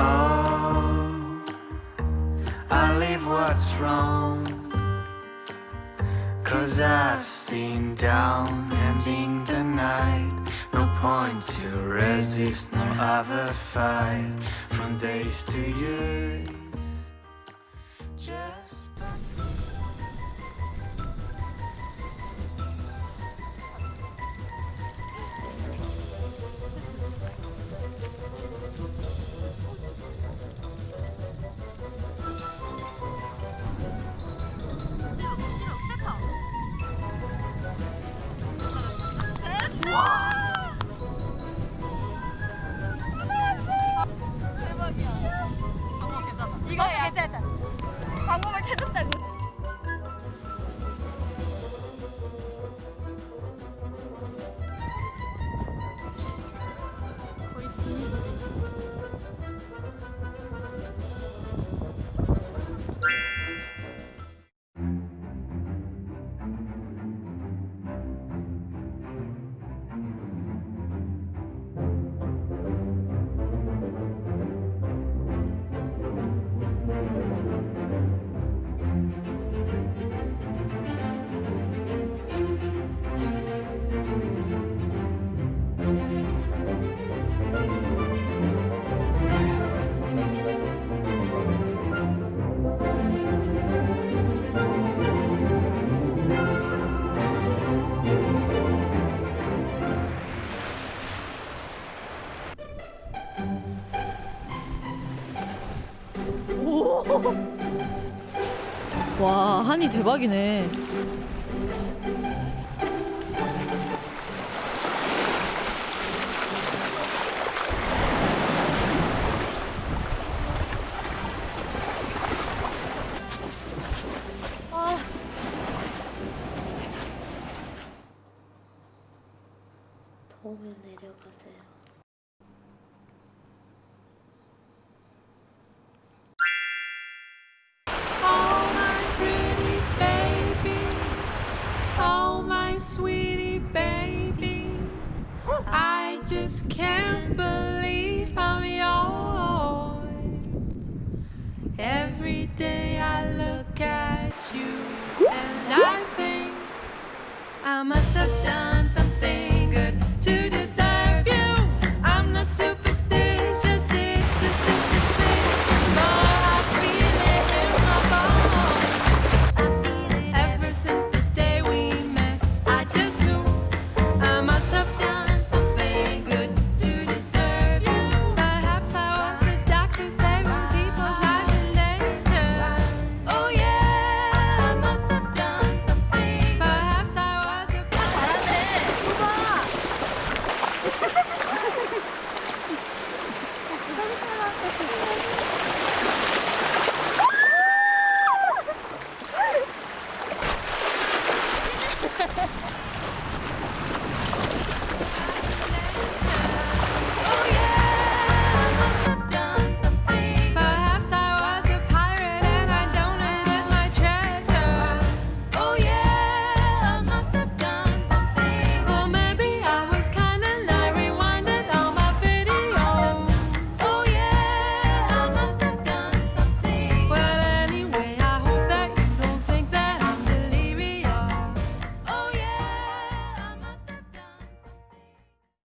Oh, I leave what's wrong. Cause I've seen down ending the night. No point to resist nor ever fight. 이거 괜찮다. 방법을 찾았 다고. 와 한이 대박이네. 아. 더우면 내려가세요. I just can't believe I'm yours. Every day I look at you and I think I must have done.